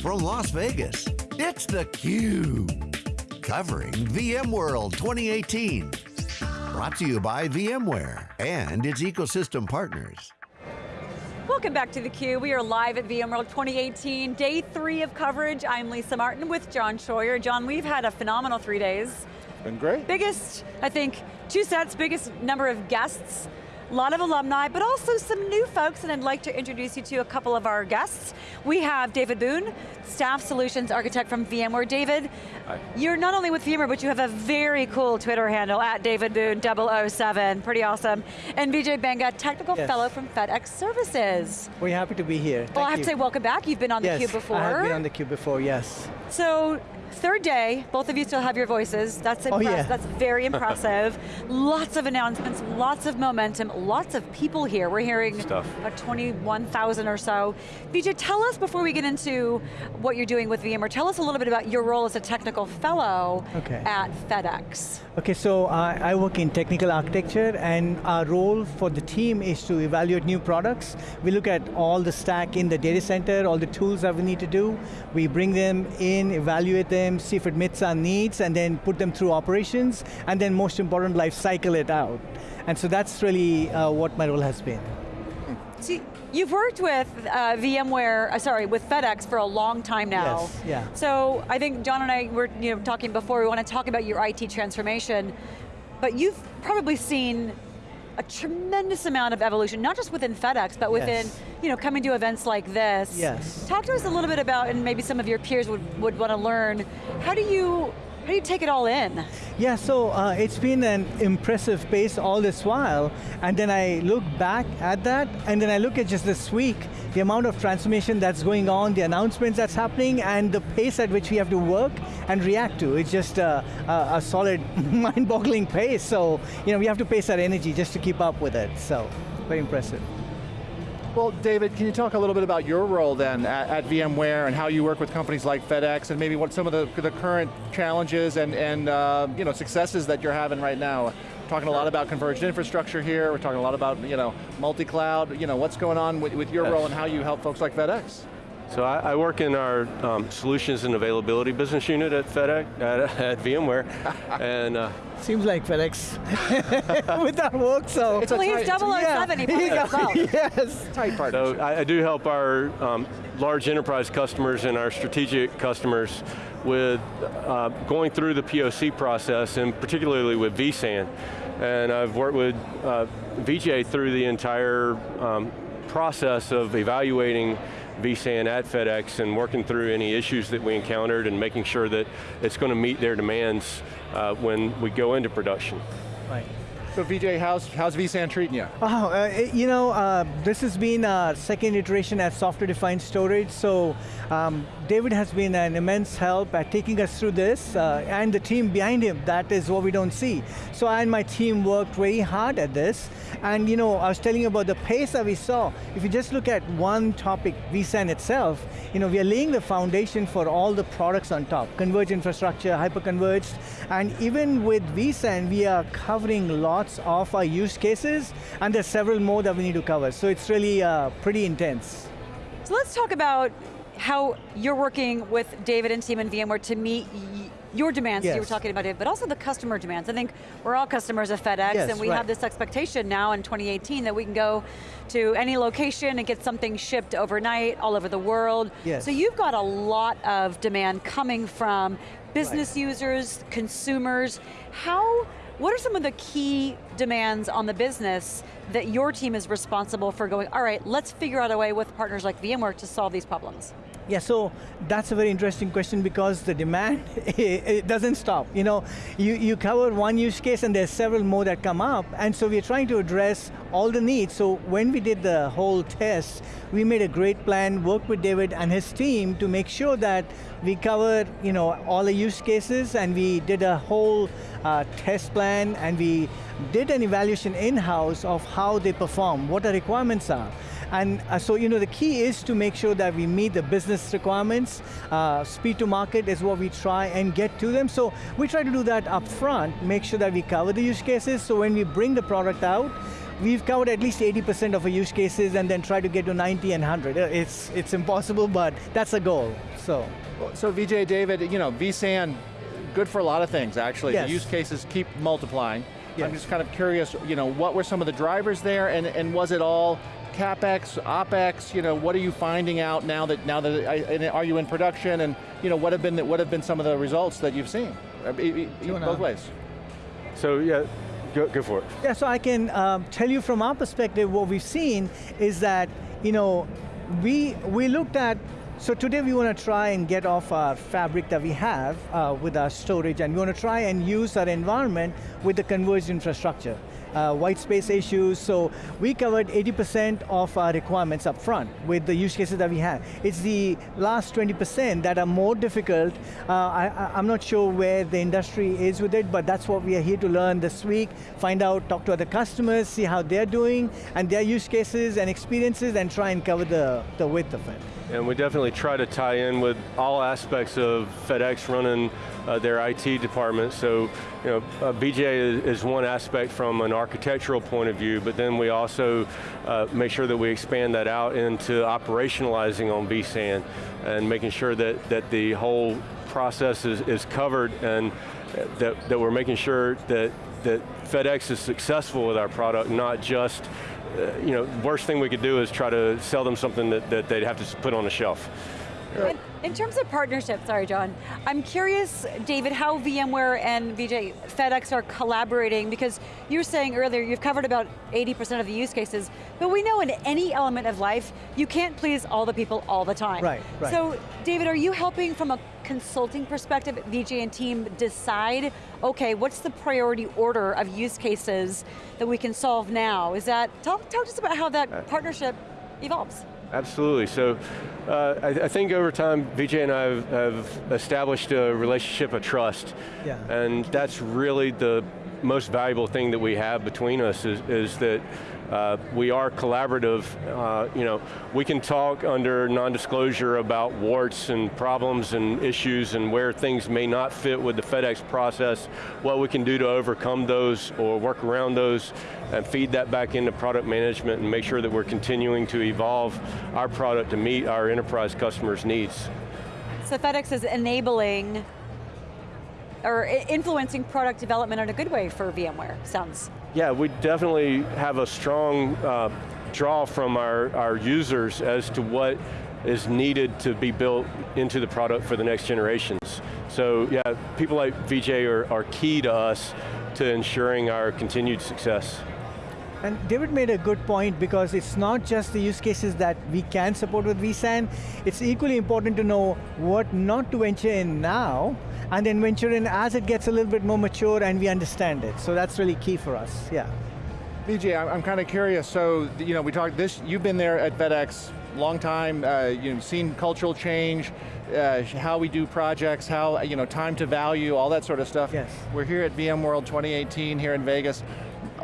from Las Vegas, it's theCUBE. Covering VMworld 2018. Brought to you by VMware and its ecosystem partners. Welcome back to theCUBE. We are live at VMworld 2018, day three of coverage. I'm Lisa Martin with John Troyer. John, we've had a phenomenal three days. Been great. Biggest, I think, two sets, biggest number of guests a lot of alumni, but also some new folks, and I'd like to introduce you to a couple of our guests. We have David Boone, Staff Solutions Architect from VMware. David, Hi. you're not only with VMware, but you have a very cool Twitter handle, at David Boone 007, pretty awesome. And Vijay Banga, Technical yes. Fellow from FedEx Services. We're happy to be here, Thank Well, I have you. to say welcome back, you've been on yes, theCUBE before. I have been on theCUBE before, yes. So, Third day, both of you still have your voices. That's impressive, oh, yeah. that's very impressive. lots of announcements, lots of momentum, lots of people here. We're hearing Stuff. about 21,000 or so. Vijay, tell us before we get into what you're doing with VMware, tell us a little bit about your role as a technical fellow okay. at FedEx. Okay, so uh, I work in technical architecture and our role for the team is to evaluate new products. We look at all the stack in the data center, all the tools that we need to do. We bring them in, evaluate them, them, see if it meets our needs, and then put them through operations, and then most important, life cycle it out. And so that's really uh, what my role has been. See, you've worked with uh, VMware, uh, sorry, with FedEx for a long time now. Yes, yeah. So I think John and I were you know, talking before, we want to talk about your IT transformation, but you've probably seen a tremendous amount of evolution, not just within FedEx, but within, yes. you know, coming to events like this. Yes. Talk to us a little bit about, and maybe some of your peers would, would want to learn, how do you how do you take it all in? Yeah, so uh, it's been an impressive pace all this while, and then I look back at that, and then I look at just this week, the amount of transformation that's going on, the announcements that's happening, and the pace at which we have to work and react to. It's just a, a, a solid, mind-boggling pace, so you know, we have to pace our energy just to keep up with it, so very impressive. Well, David, can you talk a little bit about your role then at, at, VMware and how you work with companies like FedEx and maybe what some of the, the current challenges and, and uh, you know, successes that you're having right now? We're talking a lot about converged infrastructure here, we're talking a lot about you know, multi-cloud, you know, what's going on with, with your yes. role and how you help folks like FedEx? So I, I, work in our um, solutions and availability business unit at FedEx, at, at VMware, and uh, Seems like FedEx with our work, so. It's well, he's 007, yeah. he probably Yes. Tight partnership. So I, I, do help our um, large enterprise customers and our strategic customers with uh, going through the POC process, and particularly with vSAN. And I've worked with uh, Vijay through the entire um, process of evaluating vSAN at FedEx and working through any issues that we encountered and making sure that it's going to meet their demands uh, when we go into production. Right. So Vijay, how's, how's vSAN treating you? Oh, uh, you know, uh, this has been a second iteration at software-defined storage, so um, David has been an immense help at taking us through this, uh, and the team behind him, that is what we don't see. So I and my team worked very hard at this, and you know, I was telling you about the pace that we saw. If you just look at one topic, vSAN itself, you know, we are laying the foundation for all the products on top, converged infrastructure, hyper-converged, and even with vSAN, we are covering lots of our use cases, and there's several more that we need to cover, so it's really uh, pretty intense. So let's talk about how you're working with David and team in VMware to meet your demands, yes. you were talking about it, but also the customer demands. I think we're all customers of FedEx yes, and we right. have this expectation now in 2018 that we can go to any location and get something shipped overnight all over the world. Yes. So you've got a lot of demand coming from business right. users, consumers. How, what are some of the key demands on the business that your team is responsible for going, all right, let's figure out a way with partners like VMware to solve these problems? Yeah, so that's a very interesting question because the demand, it, doesn't stop. You know, you, you cover one use case and there's several more that come up, and so we're trying to address all the needs. So when we did the whole test, we made a great plan, worked with David and his team to make sure that we covered you know, all the use cases and we did a whole uh, test plan and we did an evaluation in-house of how they perform, what the requirements are. And uh, so, you know, the key is to make sure that we meet the business requirements. Uh, speed to market is what we try and get to them. So we try to do that up front, make sure that we cover the use cases, so when we bring the product out, we've covered at least 80% of our use cases and then try to get to 90 and 100. Uh, It's, it's impossible, but that's a goal, so. So Vijay, David, you know, vSAN, good for a lot of things actually. Yes. The use cases keep multiplying. I'm just kind of curious, you know, what were some of the drivers there and, and was it all CapEx, OpEx, you know, what are you finding out now that, now that, I- and are you in production and, you know, what have been, the- what have been some of the results that you've seen? You wanna- Both ways. So yeah, go, go for it. Yeah, so I can um, tell you from our perspective, what we've seen is that, you know, we, we looked at, so today we want to try and get off our fabric that we have uh, with our storage, and we want to try and use our environment with the converged infrastructure. Uh, white space issues, so we covered 80% of our requirements up front with the use cases that we have. It's the last 20% that are more difficult. Uh, I, I'm not sure where the industry is with it, but that's what we are here to learn this week, find out, talk to other customers, see how they're doing, and their use cases and experiences, and try and cover the, the width of it. And we definitely try to tie in with all aspects of FedEx running uh, their IT department. So, you know, uh, Vijay is, is one aspect from an architectural point of view, but then we also uh, make sure that we expand that out into operationalizing on vSAN and making sure that, that the whole process is, is covered and that, that we're making sure that, that FedEx is successful with our product, not just Uh, you know, worst thing we could do is try to sell them something that, that they'd have to put on a shelf. In, in terms of partnership, sorry John, I'm curious, David, how VMware and Vijay FedEx are collaborating because you were saying earlier you've covered about 80% of the use cases, but we know in any element of life, you can't please all the people all the time. Right, right. So, David, are you helping from a consulting perspective, Vijay and team decide, okay, what's the priority order of use cases that we can solve now? Is that, talk, talk to us about how Uh, that partnership evolves. Absolutely, so uh, I, I think over time, Vijay and I have, have established a relationship of trust. Yeah. And that's really the most valuable thing that we have between us is, is that uh, we are collaborative. Uh, you know, we can talk under non-disclosure about warts and problems and issues and where things may not fit with the FedEx process, what we can do to overcome those or work around those and feed that back into product management and make sure that we're continuing to evolve our product to meet our enterprise customers' needs. So FedEx is enabling or influencing product development in a good way for VMware, sounds. Yeah, we definitely have a strong uh, draw from our, our users as to what is needed to be built into the product for the next generations. So yeah, people like Vijay are, are key to us to ensuring our continued success. And David made a good point because it's not just the use cases that we can support with vSAN, it's equally important to know what not to venture in now, and then venture in as it gets a little bit more mature and we understand it. So that's really key for us, yeah. Vijay, I'm, I'm kind of curious. So, you know, we talked this. You've been there at FedEx long time. Uh, you've seen cultural change, uh, how we do projects, how you know time to value, all that sort of stuff. Yes. We're here at VMworld 2018 here in Vegas.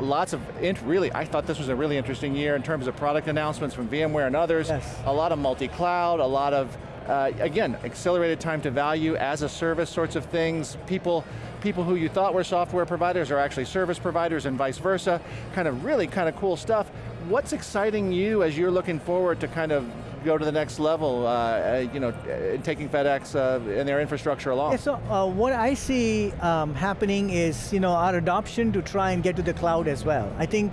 Lots of really. I thought this was a really interesting year in terms of product announcements from VMware and others. Yes. A lot of multi-cloud, a lot of uh, again, accelerated time to value as a service sorts of things. People, people who you thought were software providers are actually service providers and vice versa. Kind of really kind of cool stuff. What's exciting you as you're looking forward to kind of go to the next level, uh, uh, you know, uh, taking FedEx uh, and their infrastructure along? Yeah, so what I see um, happening is, you know, our adoption to try and get to the cloud as well. I think,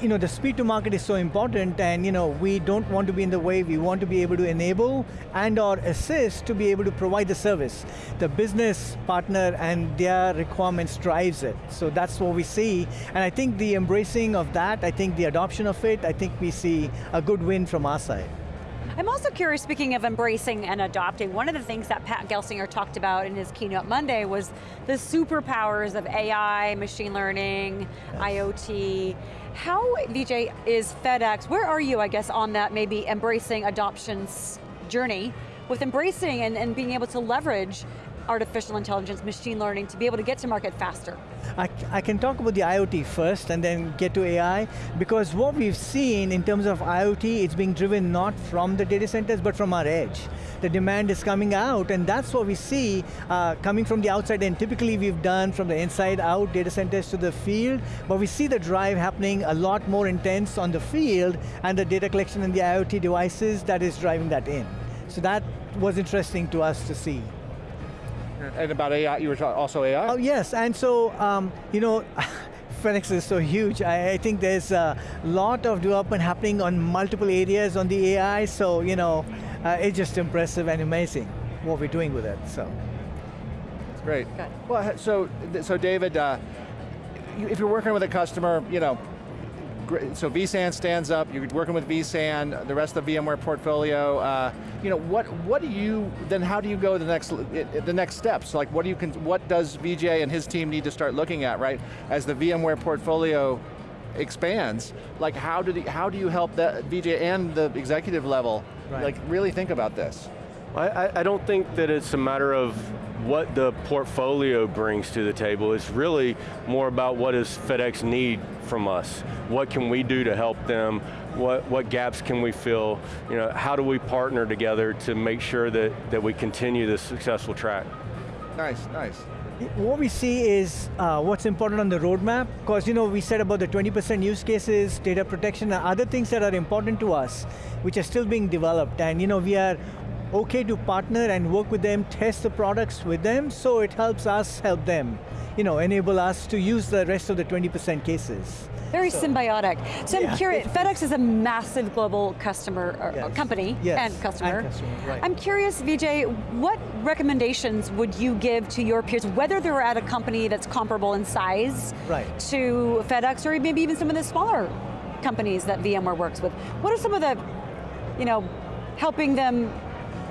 you know, the speed to market is so important and, you know, we don't want to be in the way, we want to be able to enable and or assist to be able to provide the service. The business partner and their requirements drives it. So that's what we see. And I think the embracing of that, I think the adoption of it, I think we see a good win from our side. I'm also curious, speaking of embracing and adopting, one of the things that Pat Gelsinger talked about in his keynote Monday was the superpowers of AI, machine learning, IoT. How, Vijay, is FedEx, where are you, I guess, on that maybe embracing adoptions journey with embracing and, and being able to leverage artificial intelligence, machine learning to be able to get to market faster? I, I, can talk about the IoT first and then get to AI, because what we've seen in terms of IoT, it's being driven not from the data centers, but from our edge. The demand is coming out, and that's what we see uh, coming from the outside, and typically we've done from the inside out data centers to the field, but we see the drive happening a lot more intense on the field, and the data collection and the IoT devices that is driving that in. So that was interesting to us to see. And about AI, you were also AI? Oh yes, and so, um, you know, Phoenix is so huge. I, I, think there's a lot of development happening on multiple areas on the AI, so, you know, uh, it's just impressive and amazing what we're doing with it, so. It's great. Good. Well, so, so David, uh, if you're working with a customer, you know, so vSAN stands up, you're working with vSAN, the rest of the VMware portfolio, uh, you know, what, what do you, then how do you go the next, the next steps? Like what do you, what does Vijay and his team need to start looking at, right? As the VMware portfolio expands, like how do, the, how do you help that Vijay and the executive level, right. like really think about this? I, I don't think that it's a matter of what the portfolio brings to the table. It's really more about what does FedEx need from us? What can we do to help them? What, what gaps can we fill? You know, how do we partner together to make sure that, that we continue this successful track? Nice, nice. What we see is uh, what's important on the roadmap, because you know, we said about the 20% use cases, data protection, and other things that are important to us, which are still being developed, and you know, we are okay to partner and work with them, test the products with them, so it helps us help them, you know, enable us to use the rest of the 20% cases. Very so, symbiotic. So I'm curious, FedEx is a massive global customer, yes. company yes. and customer. And customer right. I'm curious, Vijay, what recommendations would you give to your peers, whether they're at a company that's comparable in size right. to FedEx, or maybe even some of the smaller companies that VMware works with? What are some of the, you know, helping them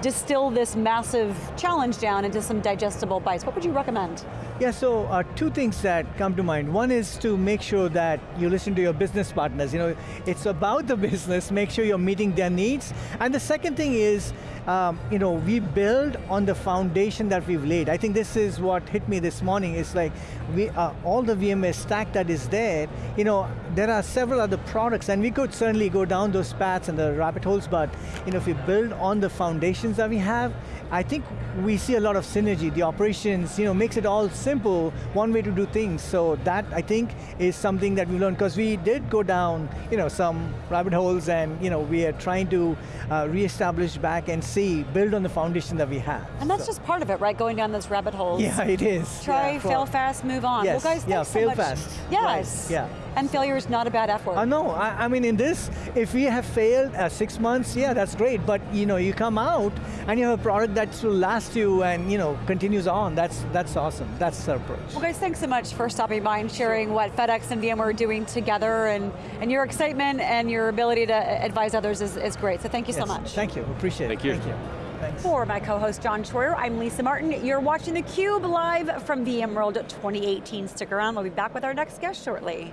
distill this massive challenge down into some digestible bites? What would you recommend? Yeah, so uh, two things that come to mind. One is to make sure that you listen to your business partners. You know, it's about the business, make sure you're meeting their needs. And the second thing is, um, you know, we build on the foundation that we've laid. I think this is what hit me this morning. It's like, we, uh, all the VMware stack that is there, you know, there are several other products, and we could certainly go down those paths and the rabbit holes, but you know, if we build on the foundations that we have, I think we see a lot of synergy. The operations, you know, makes it all simple, one way to do things. So that, I think, is something that we learned, because we did go down, you know, some rabbit holes and, you know, we are trying to uh, reestablish back and see, build on the foundation that we have. And that's so. just part of it, right? Going down those rabbit holes. Yeah, it is. Try, yeah, fail fast, move on. Yes, well guys, yeah, fail so fast. Yes. Right. Yeah. And failure is not a bad F word. Uh, no, I, I mean in this, if we have failed uh, six months, yeah, that's great, but you know, you come out and you have a product that will last you and you know, continues on, that's, that's awesome, that's the approach. Well guys, thanks so much for stopping by and sharing what FedEx and VMware are doing together and, and your excitement and your ability to advise others is, is great, so thank you yes. so much. Thank you, appreciate thank it. You. Thank you. Thanks. For my co-host John Troyer, I'm Lisa Martin. You're watching theCUBE live from VMworld 2018. Stick around, we'll be back with our next guest shortly.